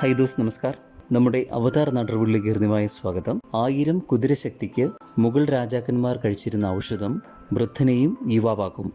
High those നമസ്കാർ. നമ്മുടെ അവതാർ നാട്ടറിവുകളിലേക്ക് ഹൃദ്യമായ സ്വാഗതം. ആയിരം കുതിരശക്തിക്ക് മുഗൾ രാജാക്കന്മാർ കഴിച്ചിരുന്ന ഔഷധം വൃദ്ധനെയും യുവാവാക്കും.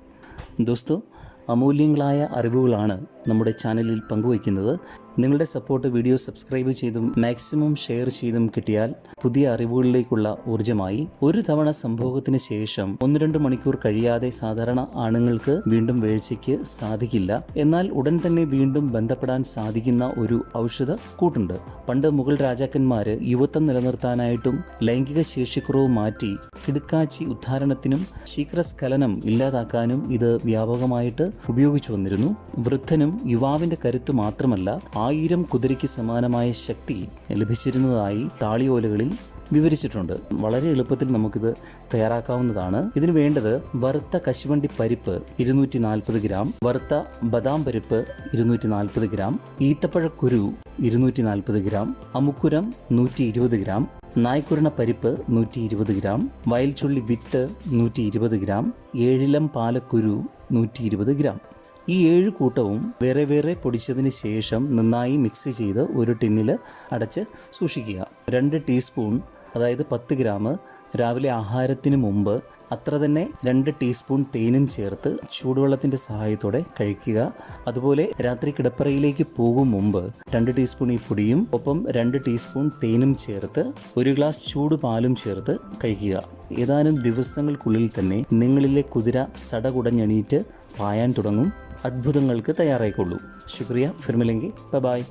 ദോസ്തോ അമൂല്യങ്ങളായ അറിവുകളാണ് നമ്മുടെ ചാനലിൽ പങ്കുവയ്ക്കുന്നത്. നിങ്ങളുടെ സപ്പോർട്ട് വീഡിയോ സബ്സ്ക്രൈബ് ചെയ്തും മാക്സിമം ഷെയർ ചെയ്തും കിട്ടിയാൽ പുതിയ അറിവുകളിലേക്കുള്ള ഊർജമായി ഒരു തവണ സംഭവത്തിന് ശേഷം ഒന്ന് രണ്ട് മണിക്കൂർ കഴിയാതെ സാധാരണ ആണുങ്ങൾക്ക് വീണ്ടും വീഴ്ചയ്ക്ക് സാധിക്കില്ല. എന്നാൽ ഉടൻ തന്നെ വീണ്ടും ബന്ധപ്പെടാൻ സാധിക്കുന്ന ഒരു ഔഷധ കൂട്ടുണ്ട്. പണ്ട് മുഗൾ രാജാക്കന്മാര് യുവത്വം നിലനിർത്താനായിട്ടും ലൈംഗിക ശേഷിക്കുറവ് മാറ്റി കിടുക്കാച്ചി ഉദ്ധാരണത്തിനും ശീഘ്രസ്ഖലനം ഇല്ലാതാക്കാനും ഇത് വ്യാപകമായിട്ട് ഉപയോഗിച്ചു വന്നിരുന്നു. വൃദ്ധനും യുവാവിന്റെ കരുത്ത് മാത്രമല്ല ആയിരം കുതിരയ്ക്ക് സമാനമായ ശക്തി ലഭിച്ചിരുന്നതായി താളിയോലകളിൽ വിവരിച്ചിട്ടുണ്ട്. വളരെ എളുപ്പത്തിൽ നമുക്കിത് തയ്യാറാക്കാവുന്നതാണ്. ഇതിന് വേണ്ടത് വറുത്ത കശുവണ്ടി പരിപ്പ് ഇരുന്നൂറ്റി നാൽപ്പത് ഗ്രാം വറുത്ത ബദാം പരിപ്പ് ഇരുന്നൂറ്റി നാൽപ്പത് ഗ്രാം ഈത്തപ്പഴക്കുരു ഇരുന്നൂറ്റി നാൽപ്പത് ഗ്രാം അമുക്കുരം നൂറ്റി ഇരുപത് ഗ്രാം നായ്ക്കുരണ പരിപ്പ് നൂറ്റി ഇരുപത് ഗ്രാം വയൽച്ചുള്ളി വിത്ത് നൂറ്റി ഇരുപത് ഗ്രാം ഏഴിലം പാലക്കുരു നൂറ്റി ഇരുപത് ഗ്രാം. ഈ ഏഴ് കൂട്ടവും വേറെ വേറെ പൊടിച്ചതിന് ശേഷം നന്നായി മിക്സ് ചെയ്ത് ഒരു ടിന്നിൽ അടച്ച് സൂക്ഷിക്കുക. രണ്ട് ടീസ്പൂൺ അതായത് പത്ത് ഗ്രാം രാവിലെ ആഹാരത്തിന് മുമ്പ് അത്ര തന്നെ രണ്ട് ടീസ്പൂൺ തേനും ചേർത്ത് ചൂടുവെള്ളത്തിന്റെ സഹായത്തോടെ കഴിക്കുക. അതുപോലെ രാത്രി കിടപ്പറയിലേക്ക് പോകും മുമ്പ് രണ്ട് ടീസ്പൂൺ ഈ പൊടിയും ഒപ്പം രണ്ട് ടീസ്പൂൺ തേനും ചേർത്ത് ഒരു ഗ്ലാസ് ചൂട് പാലും ചേർത്ത് കഴിക്കുക. ഏതാനും ദിവസങ്ങൾക്കുള്ളിൽ തന്നെ നിങ്ങളിലെ കുതിര സടകുടഞ്ഞണീറ്റ് പായാൻ തുടങ്ങും. അത്ഭുതങ്ങൾക്ക് തയ്യാറായിക്കൊള്ളൂ. ശുക്രിയ. ഫിർമിലെങ്കിൽ ബൈ.